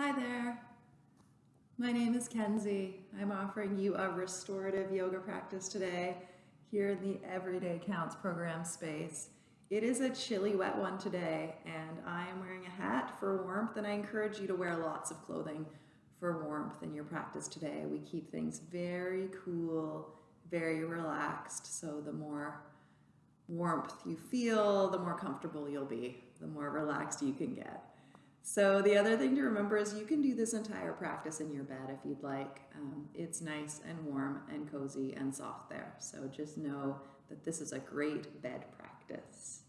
Hi there. My name is Kenzie. I'm offering you a restorative yoga practice today here in the Everyday Counts program space. It is a chilly, wet one today, and I am wearing a hat for warmth, and I encourage you to wear lots of clothing for warmth in your practice today. We keep things very cool, very relaxed, so the more warmth you feel, the more comfortable you'll be, the more relaxed you can get. So the other thing to remember is you can do this entire practice in your bed if you'd like. Um, it's nice and warm and cozy and soft there. So just know that this is a great bed practice.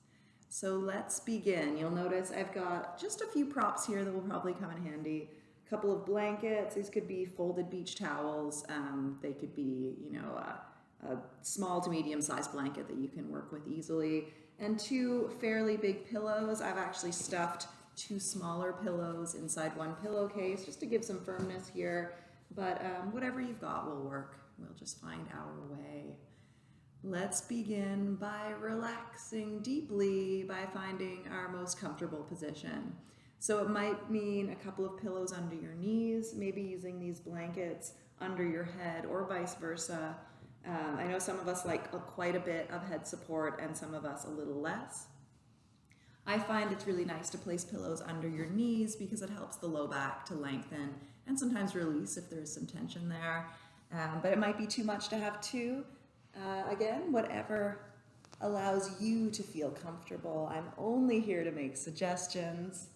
So let's begin. You'll notice I've got just a few props here that will probably come in handy. A couple of blankets. These could be folded beach towels. Um, they could be, you know, a, a small to medium sized blanket that you can work with easily. And two fairly big pillows. I've actually stuffed two smaller pillows inside one pillowcase just to give some firmness here. But um, whatever you've got will work. We'll just find our way. Let's begin by relaxing deeply by finding our most comfortable position. So it might mean a couple of pillows under your knees, maybe using these blankets under your head or vice versa. Um, I know some of us like a, quite a bit of head support and some of us a little less. I find it's really nice to place pillows under your knees because it helps the low back to lengthen and sometimes release if there's some tension there. Um, but it might be too much to have two. Uh, again, whatever allows you to feel comfortable. I'm only here to make suggestions.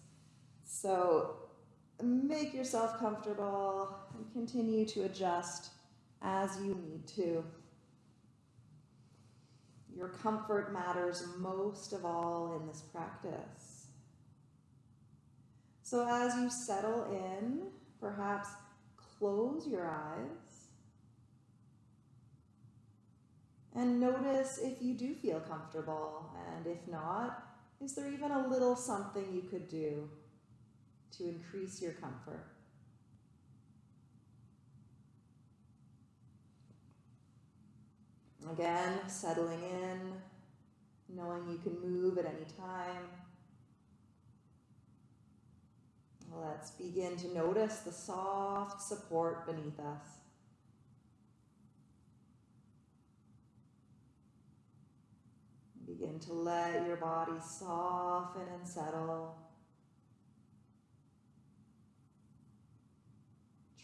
So make yourself comfortable and continue to adjust as you need to. Your comfort matters most of all in this practice. So as you settle in, perhaps close your eyes and notice if you do feel comfortable. And if not, is there even a little something you could do to increase your comfort? Again, settling in, knowing you can move at any time. Let's begin to notice the soft support beneath us. Begin to let your body soften and settle.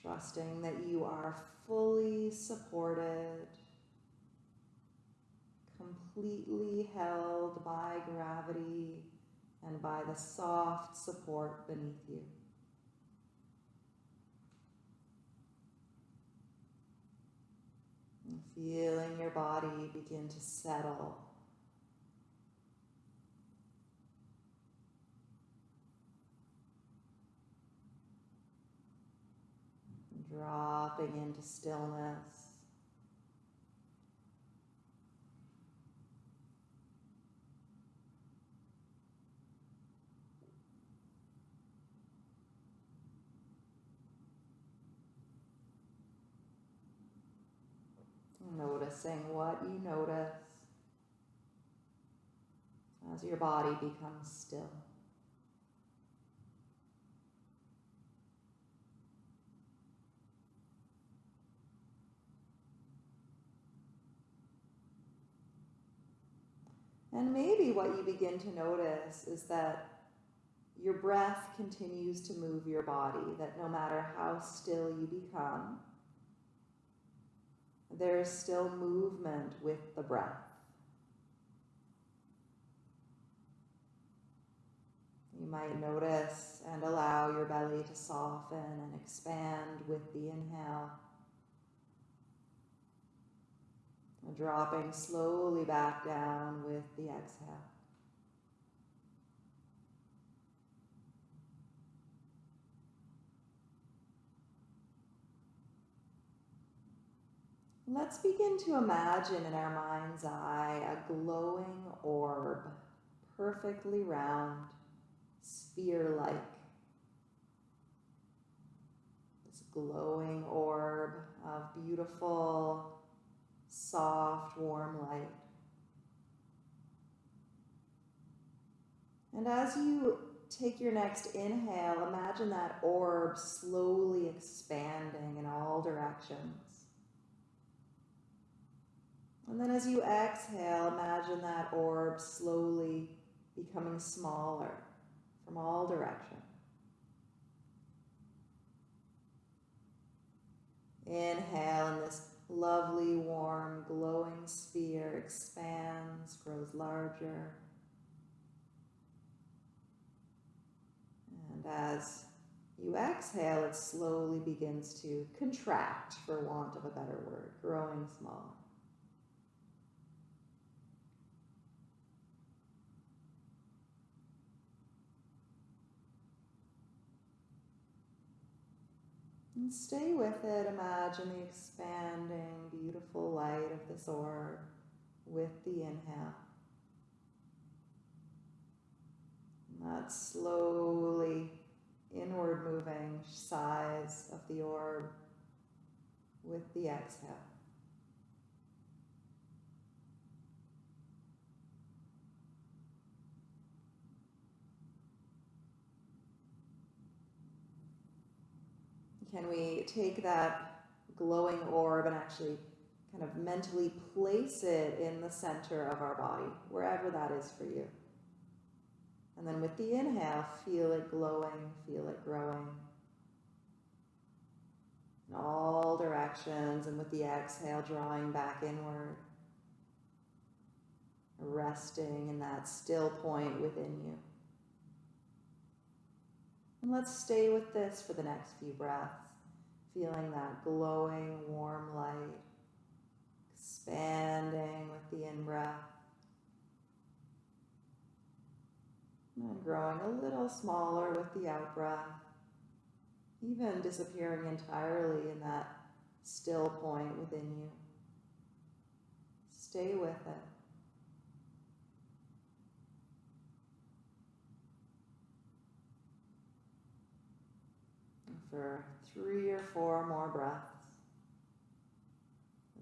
Trusting that you are fully supported completely held by gravity and by the soft support beneath you. And feeling your body begin to settle. Dropping into stillness. Noticing what you notice as your body becomes still. And maybe what you begin to notice is that your breath continues to move your body, that no matter how still you become, there is still movement with the breath. You might notice and allow your belly to soften and expand with the inhale. Dropping slowly back down with the exhale. Let's begin to imagine in our mind's eye a glowing orb, perfectly round, sphere-like. This glowing orb of beautiful, soft, warm light. And as you take your next inhale, imagine that orb slowly expanding in all directions. And then as you exhale, imagine that orb slowly becoming smaller from all directions. Inhale, and this lovely, warm, glowing sphere expands, grows larger. And as you exhale, it slowly begins to contract, for want of a better word, growing smaller. And stay with it. Imagine the expanding, beautiful light of this orb with the inhale. And that slowly inward moving size of the orb with the exhale. Can we take that glowing orb and actually kind of mentally place it in the center of our body, wherever that is for you? And then with the inhale, feel it glowing, feel it growing in all directions. And with the exhale, drawing back inward, resting in that still point within you. And let's stay with this for the next few breaths, feeling that glowing, warm light, expanding with the in breath. And growing a little smaller with the out breath, even disappearing entirely in that still point within you. Stay with it. For three or four more breaths.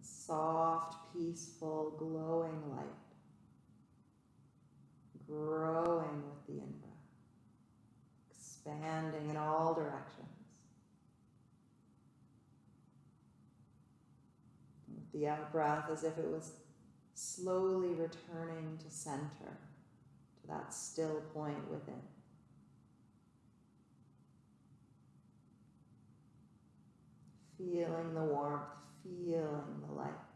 A soft, peaceful, glowing light, growing with the in breath, expanding in all directions. With the out breath, as if it was slowly returning to center, to that still point within. Feeling the warmth, feeling the light.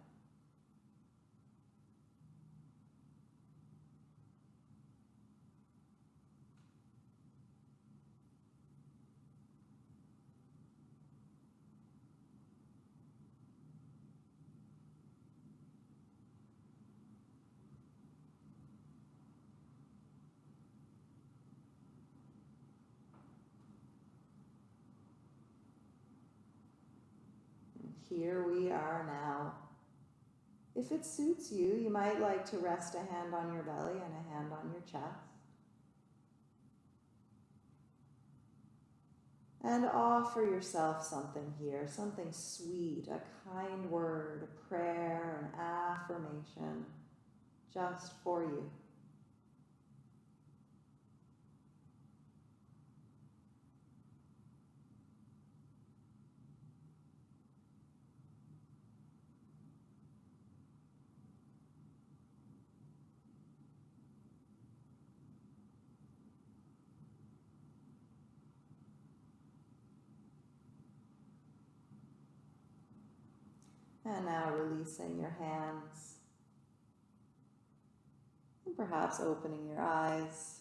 Here we are now. If it suits you, you might like to rest a hand on your belly and a hand on your chest. And offer yourself something here, something sweet, a kind word, a prayer, an affirmation, just for you. And now releasing your hands. And perhaps opening your eyes.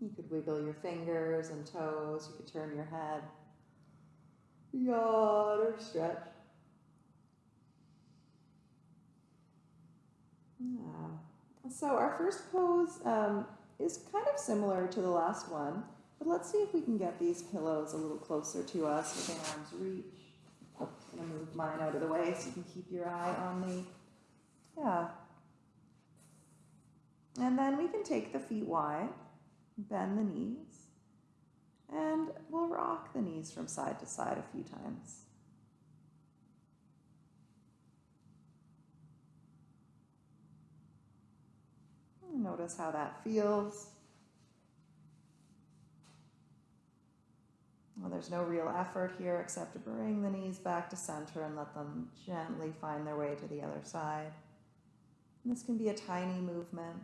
You could wiggle your fingers and toes. You could turn your head. Yawn or stretch. Yeah. So our first pose um, is kind of similar to the last one, but let's see if we can get these pillows a little closer to us within arm's reach. To move mine out of the way so you can keep your eye on the, yeah. And then we can take the feet wide, bend the knees, and we'll rock the knees from side to side a few times. Notice how that feels. There's no real effort here except to bring the knees back to center and let them gently find their way to the other side. And this can be a tiny movement.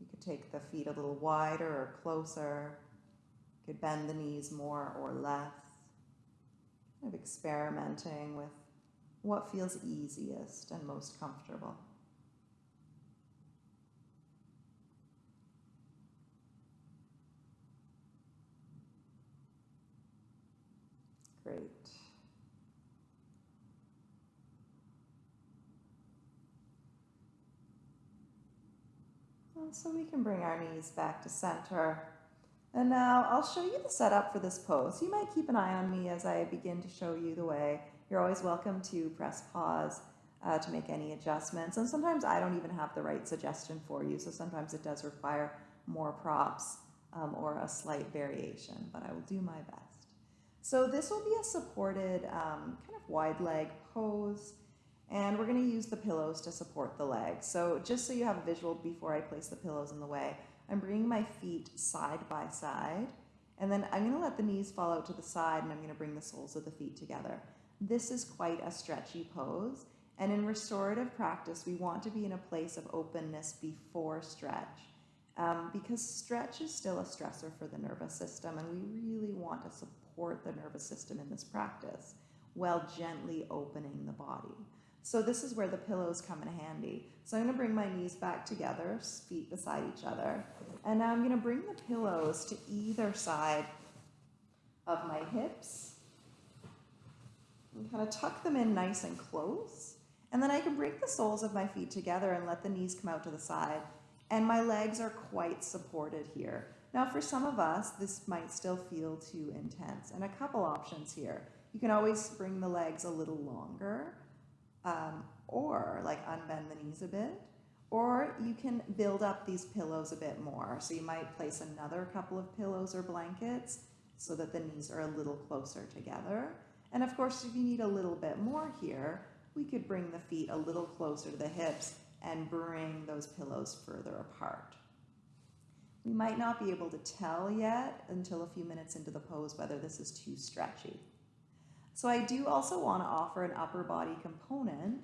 You could take the feet a little wider or closer. You could bend the knees more or less. Kind of experimenting with what feels easiest and most comfortable. Great. And so we can bring our knees back to center. And now I'll show you the setup for this pose. You might keep an eye on me as I begin to show you the way. You're always welcome to press pause uh, to make any adjustments. And sometimes I don't even have the right suggestion for you, so sometimes it does require more props um, or a slight variation, but I will do my best. So this will be a supported um, kind of wide leg pose. And we're going to use the pillows to support the legs. So just so you have a visual before I place the pillows in the way, I'm bringing my feet side by side. And then I'm going to let the knees fall out to the side and I'm going to bring the soles of the feet together. This is quite a stretchy pose. And in restorative practice, we want to be in a place of openness before stretch. Um, because stretch is still a stressor for the nervous system, and we really want to support the nervous system in this practice while gently opening the body. So this is where the pillows come in handy. So I'm to bring my knees back together, feet beside each other. And now I'm going to bring the pillows to either side of my hips. And kind of tuck them in nice and close. And then I can bring the soles of my feet together and let the knees come out to the side. And my legs are quite supported here. Now for some of us, this might still feel too intense. And a couple options here. You can always bring the legs a little longer um, or like unbend the knees a bit. Or you can build up these pillows a bit more. So you might place another couple of pillows or blankets so that the knees are a little closer together. And of course, if you need a little bit more here, we could bring the feet a little closer to the hips and bring those pillows further apart. We might not be able to tell yet until a few minutes into the pose whether this is too stretchy. So I do also want to offer an upper body component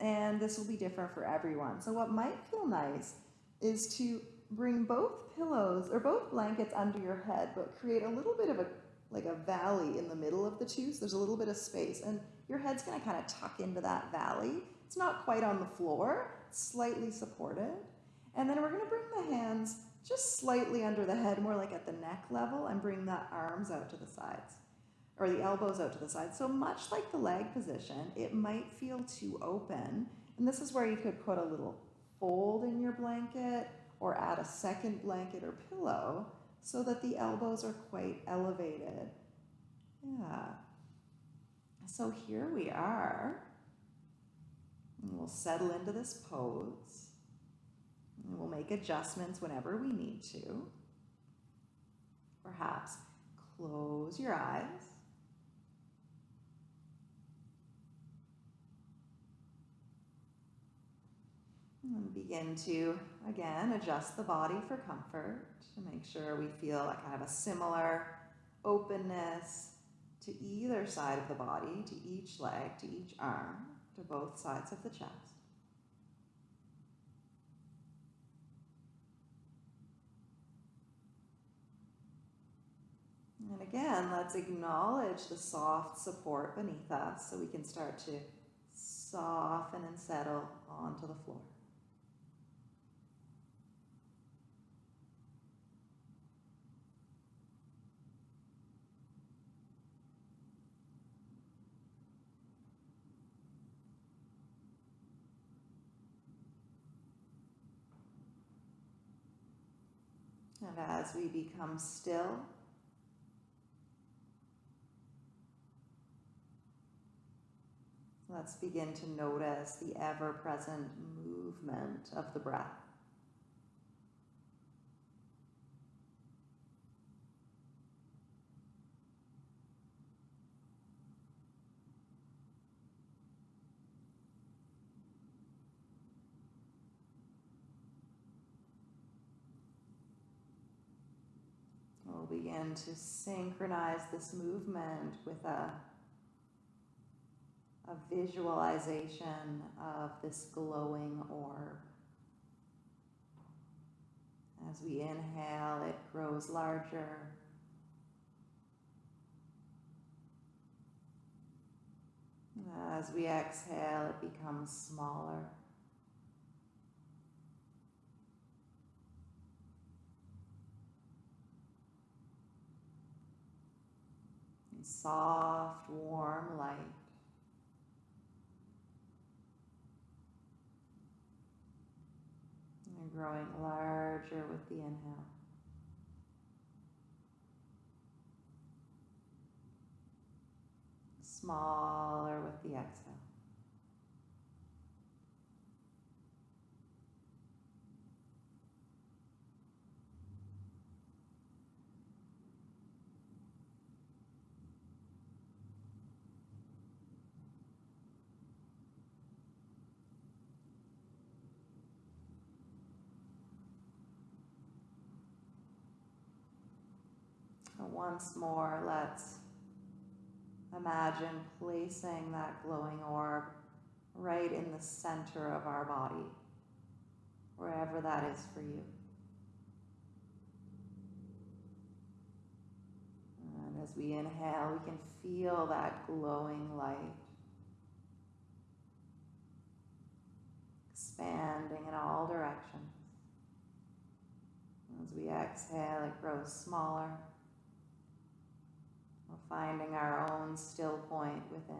and this will be different for everyone. So what might feel nice is to bring both pillows or both blankets under your head but create a little bit of a like a valley in the middle of the two so there's a little bit of space and your head's going to kind of tuck into that valley. It's not quite on the floor, slightly supported. And then we're going to bring the hands just slightly under the head, more like at the neck level, and bring the arms out to the sides or the elbows out to the side. So much like the leg position, it might feel too open. And this is where you could put a little fold in your blanket or add a second blanket or pillow so that the elbows are quite elevated. Yeah. So here we are. And we'll settle into this pose. And we'll make adjustments whenever we need to. Perhaps close your eyes. And begin to, again, adjust the body for comfort to make sure we feel a kind of a similar openness to either side of the body, to each leg, to each arm, to both sides of the chest. And again, let's acknowledge the soft support beneath us so we can start to soften and settle onto the floor. And as we become still, Let's begin to notice the ever present movement of the breath. We'll begin to synchronize this movement with a, a visualization of this glowing orb. As we inhale, it grows larger. As we exhale, it becomes smaller. Soft, warm light. And growing larger with the inhale. Smaller with the exhale. Once more, let's imagine placing that glowing orb right in the center of our body, wherever that is for you. And as we inhale, we can feel that glowing light expanding in all directions. As we exhale, it grows smaller finding our own still point within.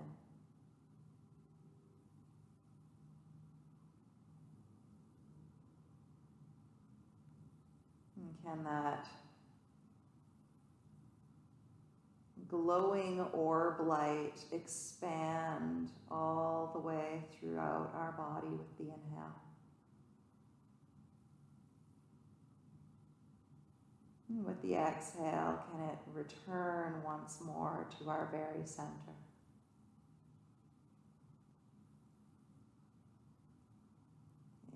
And can that glowing orb light expand all the way throughout our body with the inhale? With the exhale, can it return once more to our very center?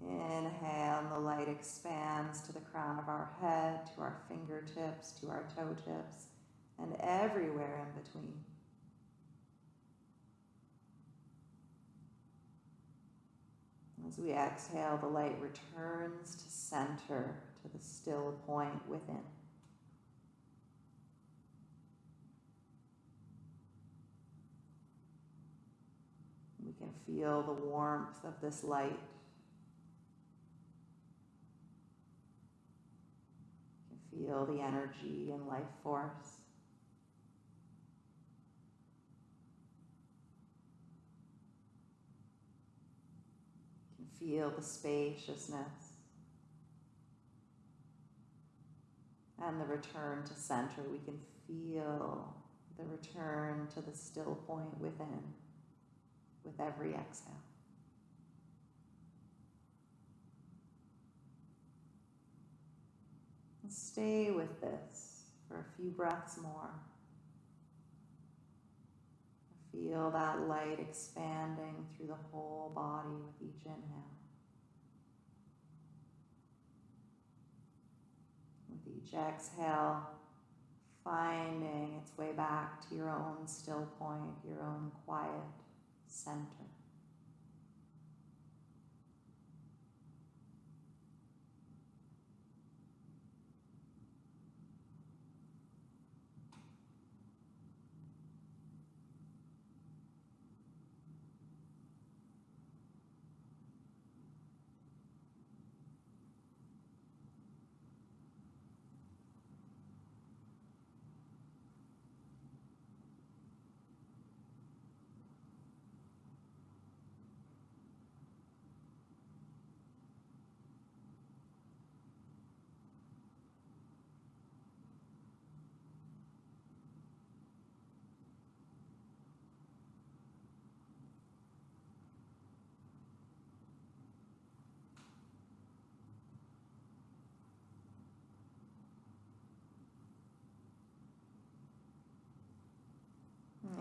Inhale, and the light expands to the crown of our head, to our fingertips, to our toe tips, and everywhere in between. As we exhale, the light returns to center, to the still point within. can feel the warmth of this light. Feel the energy and life force. You can feel the spaciousness and the return to center. We can feel the return to the still point within with every exhale. And stay with this for a few breaths more. Feel that light expanding through the whole body with each inhale. With each exhale, finding its way back to your own still point, your own quiet center.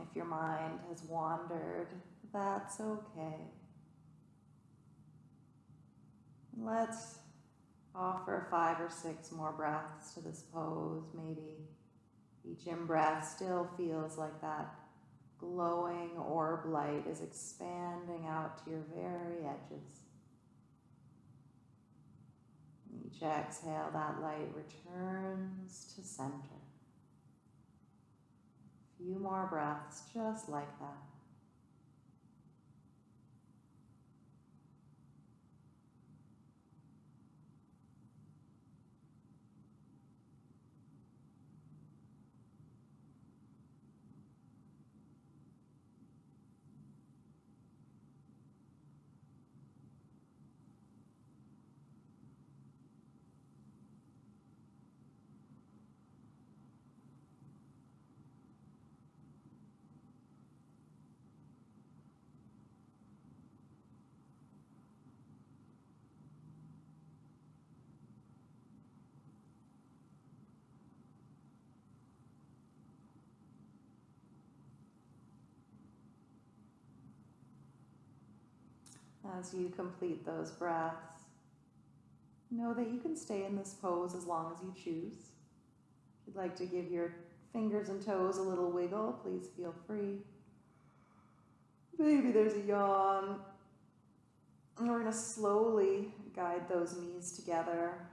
If your mind has wandered, that's okay. Let's offer five or six more breaths to this pose, maybe Each in breath still feels like that glowing orb light is expanding out to your very edges. Each exhale, that light returns to center. Few more breaths just like that. As you complete those breaths, know that you can stay in this pose as long as you choose. If you'd like to give your fingers and toes a little wiggle, please feel free. Maybe there's a yawn. And we're going to slowly guide those knees together.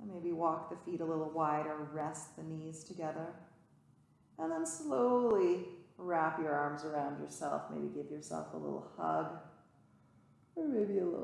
And maybe walk the feet a little wider, rest the knees together. And then slowly wrap your arms around yourself. Maybe give yourself a little hug or maybe a little